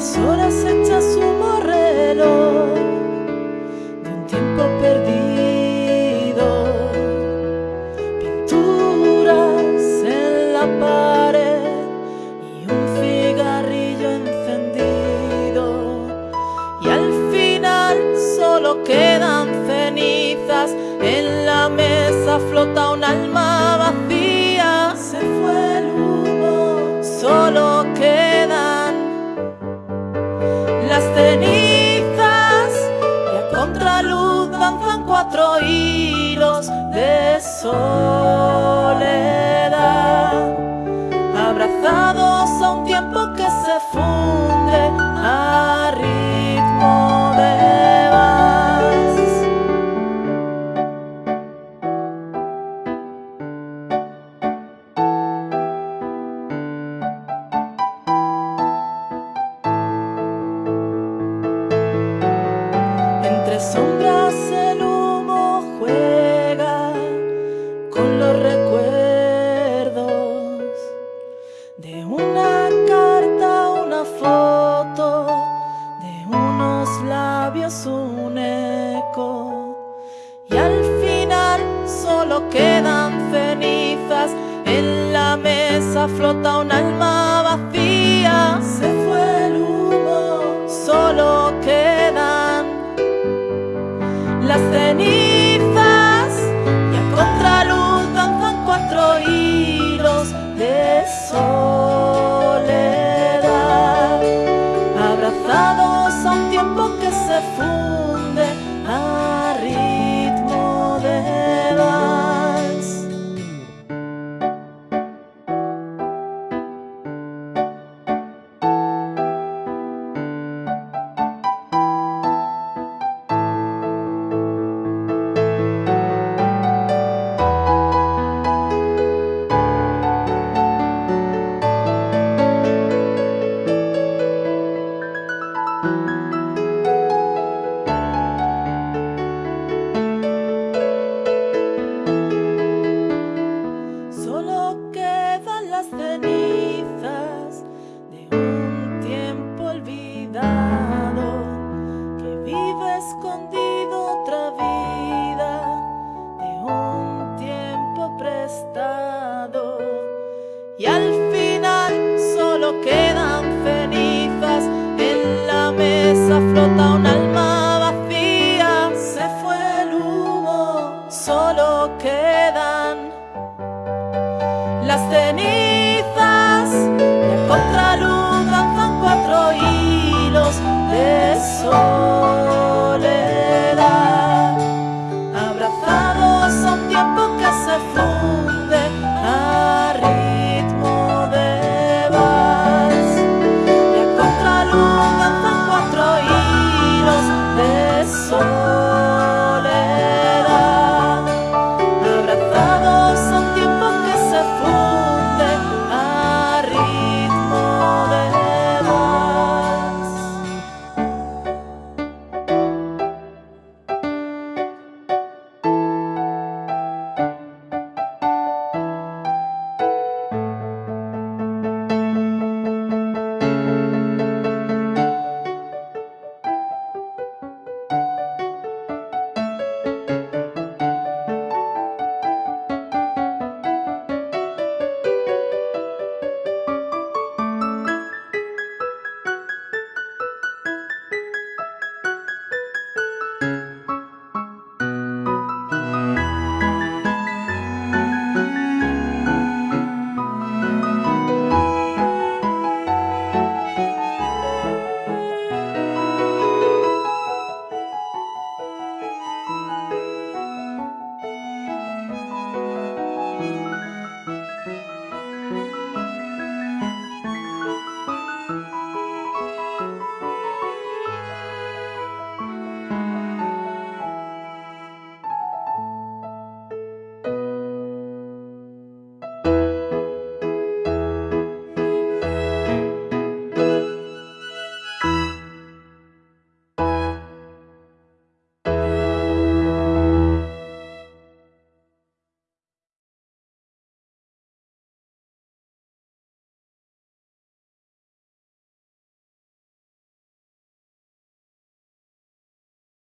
las horas hechas un reloj de un tiempo perdido, pinturas en la pared y un cigarrillo encendido, y al final solo quedan cenizas, en la mesa flota un alma. cenizas y a contraluz danzan cuatro hilos de sol. un eco. Y al final solo quedan cenizas. En la mesa flota un alma solo quedan las cenizas.